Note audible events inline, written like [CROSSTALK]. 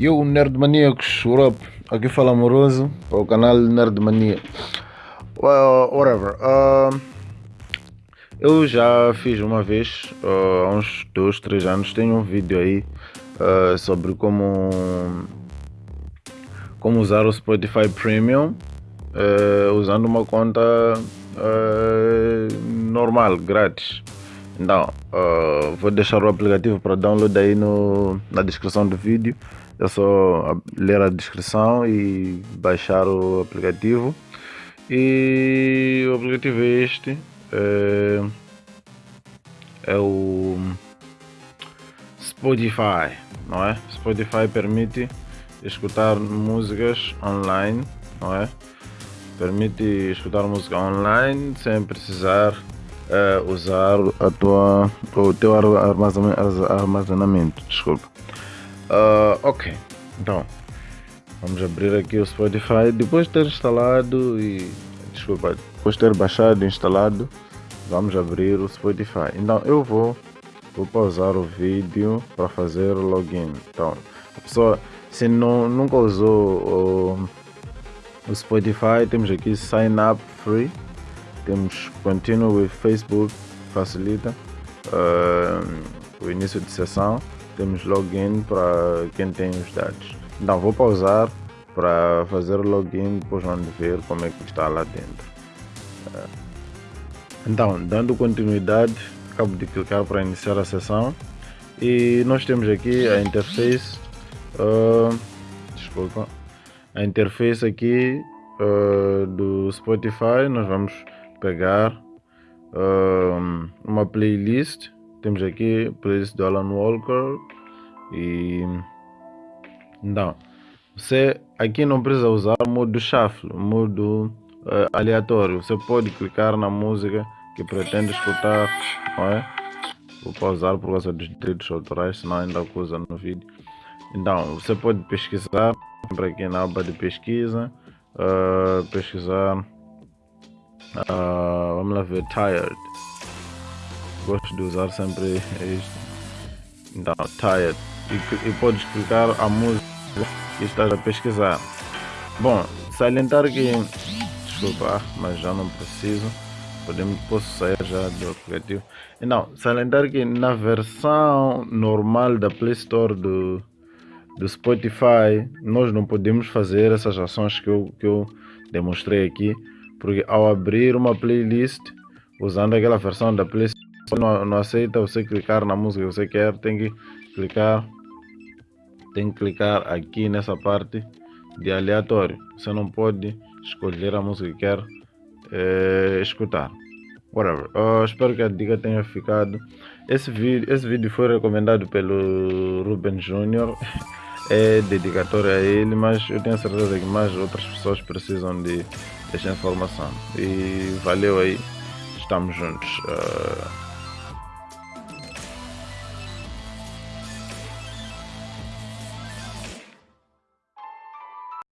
Eu, Nerd Maníacos, Europe, aqui fala Amoroso, para o canal Nerd Mania. Well, whatever. Uh, eu já fiz uma vez, uh, há uns 2, 3 anos, tenho um vídeo aí uh, sobre como, como usar o Spotify Premium uh, usando uma conta normal, grátis. Então, vou deixar o aplicativo para download aí no, na descrição do vídeo. É só ler a descrição e baixar o aplicativo. E o aplicativo é este. É, é o Spotify, não é? Spotify permite escutar músicas online, não é? Permite escutar música online sem precisar é, usar a tua, o teu armazenamento. Desculpa. Uh, ok, então vamos abrir aqui o Spotify. Depois de ter instalado e desculpa, depois de ter baixado e instalado, vamos abrir o Spotify. Então eu vou, vou pausar o vídeo para fazer o login. Então, a pessoa se não, nunca usou o, o Spotify, temos aqui Sign Up Free, temos Continue with Facebook, facilita uh, o início de sessão temos login para quem tem os dados. Então vou pausar para fazer o login, depois vamos ver como é que está lá dentro. Eh, então, dando continuidade, acabo de clicar para iniciar a sessão e nós temos aqui a interface, uh, desculpa, a interface aqui uh, do Spotify, nós vamos pegar uh, uma playlist temos aqui playlist do Alan Walker e então você aqui não precisa usar o modo shuffle, modo uh, aleatório. Você pode clicar na música que pretende escutar, não é? Vou pausar por causa dos direitos autorais, senão ainda acusa no vídeo. Então, você pode pesquisar, para aqui na aba de pesquisa, uh, pesquisar, uh, vamos lá ver, tired gosto de usar sempre isto. Então, tired. E, e podes clicar a música que estás a pesquisar. Bom, salientar que. Desculpa, mas já não preciso. Podemos, posso sair já do aplicativo. Então, salientar que na versão normal da Play Store do, do Spotify, nós não podemos fazer essas ações que eu, que eu demonstrei aqui, porque ao abrir uma playlist usando aquela versão da Play Store, não, não aceita você clicar na música que você quer, tem que clicar tem que clicar aqui nessa parte de aleatório. Você não pode escolher a música que quer é, escutar. Whatever. Eu espero que a dica tenha ficado. Esse vídeo, esse vídeo foi recomendado pelo Ruben Jr. [LAUGHS] é dedicatório a ele, mas eu tenho certeza que mais outras pessoas precisam de desta informação. E valeu aí. Estamos juntos. Uh,